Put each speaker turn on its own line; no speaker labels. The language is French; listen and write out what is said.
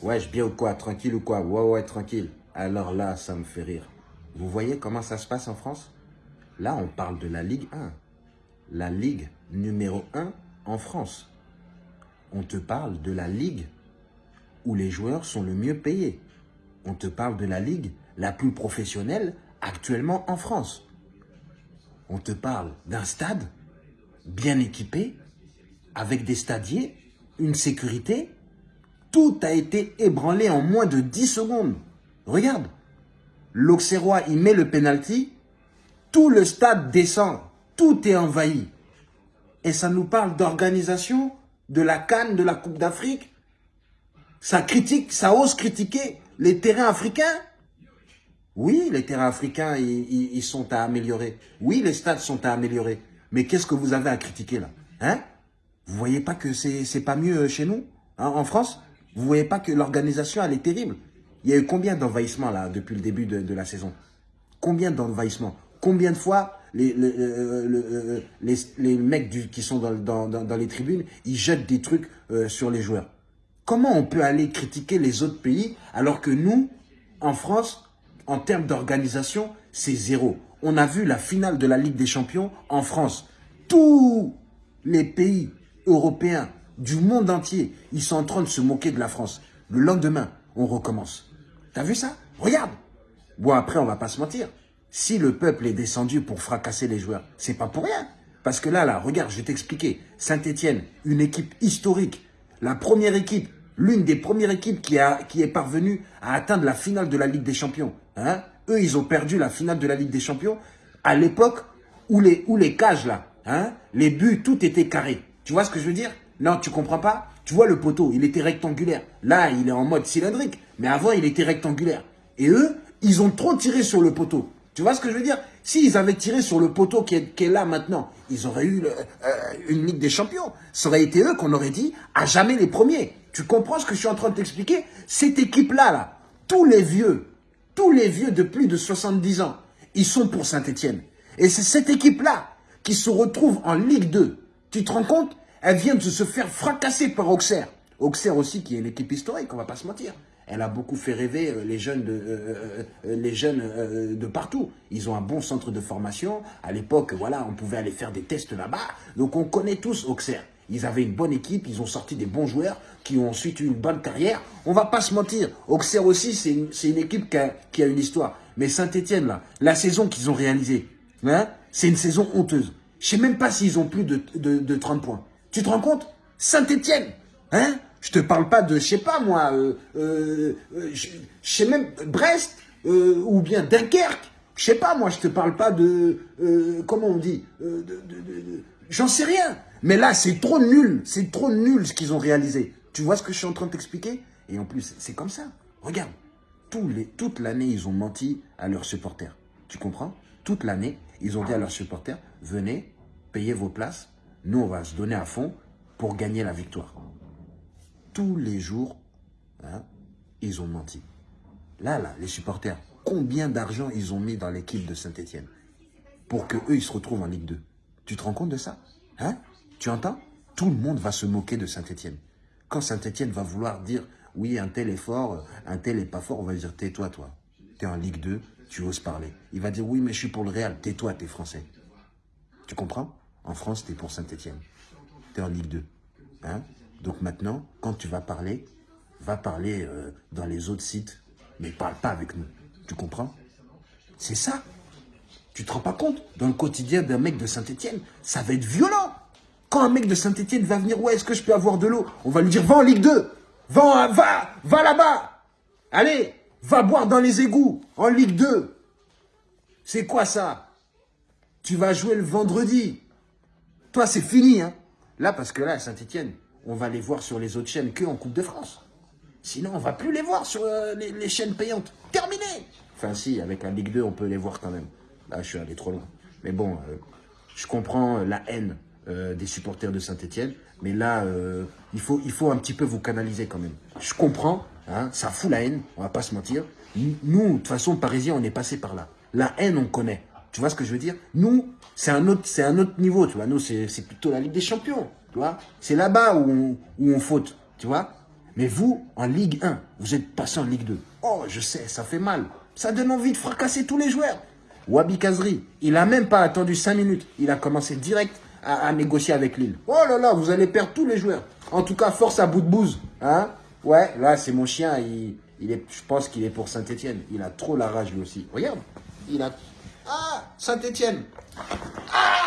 Wesh, bien ou quoi? Tranquille ou quoi? Ouais, ouais, tranquille. Alors là, ça me fait rire. Vous voyez comment ça se passe en France? Là, on parle de la Ligue 1. La Ligue numéro 1 en France. On te parle de la Ligue où les joueurs sont le mieux payés. On te parle de la Ligue la plus professionnelle actuellement en France. On te parle d'un stade bien équipé, avec des stadiers, une sécurité, tout a été ébranlé en moins de 10 secondes. Regarde, l'Auxerrois, il met le penalty, tout le stade descend, tout est envahi. Et ça nous parle d'organisation, de la Cannes, de la Coupe d'Afrique. Ça critique, ça ose critiquer les terrains africains. Oui, les terrains africains, ils, sont à améliorer. Oui, les stades sont à améliorer. Mais qu'est-ce que vous avez à critiquer là? Hein? Vous voyez pas que c'est pas mieux chez nous, hein, en France? Vous voyez pas que l'organisation, elle est terrible. Il y a eu combien d'envahissements là depuis le début de, la saison? Combien d'envahissements? Combien de fois les, les, euh, les, mecs du, qui sont dans, les tribunes, ils jettent des trucs euh, sur les joueurs? Comment on peut aller critiquer les autres pays alors que nous, en France, en termes d'organisation, c'est zéro? On a vu la finale de la Ligue des Champions en France. Tous les pays européens du monde entier, ils sont en train de se moquer de la France. Le lendemain, on recommence. T'as vu ça? Regarde Bon, après, on va pas se mentir. Si le peuple est descendu pour fracasser les joueurs, c'est pas pour rien. Parce que là, là, regarde, je vais t'expliquer. Saint-Etienne, une équipe historique, la première équipe, l'une des premières équipes qui, a, qui est parvenue à atteindre la finale de la Ligue des Champions. Hein eux, ils ont perdu la finale de la Ligue des Champions à l'époque où les, les cages, là, hein, les buts, tout était carré. Tu vois ce que je veux dire? Non, tu comprends pas? Tu vois le poteau, il était rectangulaire. Là, il est en mode cylindrique. Mais avant, il était rectangulaire. Et eux, ils ont trop tiré sur le poteau. Tu vois ce que je veux dire? S'ils avaient tiré sur le poteau qui est, là maintenant, ils auraient eu euh, une Ligue des Champions. Ça aurait été eux qu'on aurait dit à jamais les premiers. Tu comprends ce que je suis en train de t'expliquer? Cette équipe-là, là, tous les vieux, tous les vieux de plus de 70 ans, ils sont pour Saint-Etienne. Et c'est cette équipe-là qui se retrouve en Ligue 2. Tu te rends compte? Elle vient de se faire fracasser par Auxerre. Auxerre aussi, qui est une équipe historique, on va pas se mentir. Elle a beaucoup fait rêver euh, les jeunes de, euh, euh, de partout. Ils ont un bon centre de formation. À l'époque, voilà, on pouvait aller faire des tests là-bas. Donc on connaît tous Auxerre. Ils avaient une bonne équipe, ils ont sorti des bons joueurs qui ont ensuite eu une bonne carrière. On va pas se mentir. Auxerre aussi, c'est une, équipe qui a, une histoire. Mais Saint-Etienne, là, la saison qu'ils ont réalisée, hein, c'est une saison honteuse. Je sais même pas s'ils ont plus de, de, 30 points. Tu te rends compte? Saint-Etienne, hein? Je te parle pas de, je sais pas moi, euh, euh, je, sais même, Brest, euh, ou bien Dunkerque. Je sais pas, moi, je te parle pas de, comment on dit, j'en sais rien. Mais là, c'est trop nul. C'est trop nul ce qu'ils ont réalisé. Tu vois ce que je suis en train de t'expliquer? Et en plus, c'est comme ça. Regarde. toute l'année, ils ont menti à leurs supporters. Tu comprends? Toute l'année, ils ont dit à leurs supporters, venez, payez vos places. Nous, on va se donner à fond pour gagner la victoire. Tous les jours, hein, ils ont menti. Là, là, les supporters, combien d'argent ils ont mis dans l'équipe de Saint-Etienne pour qu'eux, ils se retrouvent en Ligue 2 Tu te rends compte de ça? Hein? Tu entends? Tout le monde va se moquer de Saint-Etienne. Quand Saint-Etienne va vouloir dire, oui, un tel est fort, un tel est pas fort, on va dire, tais-toi, toi. Tu es en Ligue 2, tu oses parler. Il va dire, oui, mais je suis pour le Real, tais-toi, tu es français. Tu comprends? En France, tu es pour Saint-Etienne. Tu es en Ligue 2. Hein? Donc maintenant, quand tu vas parler, va parler euh, dans les autres sites, mais parle pas avec nous. Tu comprends? C'est ça. Tu te rends pas compte? Dans le quotidien d'un mec de Saint-Etienne, ça va être violent. Quand un mec de Saint-Etienne va venir, ouais, est-ce que je peux avoir de l'eau? On va lui dire, va en Ligue 2. Va, va, va là-bas. Allez, va boire dans les égouts, en Ligue 2. C'est quoi ça? Tu vas jouer le vendredi. C'est fini. Hein là, parce que là, à Saint-Etienne, on va les voir sur les autres chaînes que en Coupe de France. Sinon, on va plus les voir sur euh, les, chaînes payantes. Terminé Enfin, si, avec la Ligue 2, on peut les voir quand même. Là, je suis allé trop loin. Mais bon, euh, je comprends la haine euh, des supporters de Saint-Etienne. Mais là, euh, il, faut, un petit peu vous canaliser quand même. Je comprends, hein, ça fout la haine, on va pas se mentir. Nous, de façon, Parisiens, on est passé par là. La haine, on connaît. Tu vois ce que je veux dire? Nous, c'est un, autre, un autre niveau, tu vois. Nous, c'est plutôt la Ligue des Champions, tu vois. C'est là-bas où on, où on faute, tu vois. Mais vous, en Ligue 1, vous êtes passé en Ligue 2. Oh, je sais, ça fait mal. Ça donne envie de fracasser tous les joueurs. Wabi Kazri, il n'a même pas attendu 5 minutes. Il a commencé direct à, négocier avec Lille. Oh là là, vous allez perdre tous les joueurs. En tout cas, force à bout de bouse. Hein ouais, là, c'est mon chien. Il, est, je pense qu'il est pour Saint-Etienne. Il a trop la rage lui aussi. Regarde. Il a... Ah, Saint-Etienne. Ah